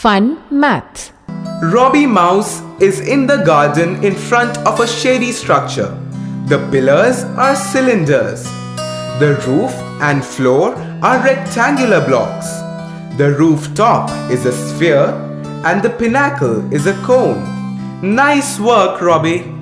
Fun Math Robbie Mouse is in the garden in front of a shady structure. The pillars are cylinders. The roof and floor are rectangular blocks. The rooftop is a sphere and the pinnacle is a cone. Nice work, Robbie.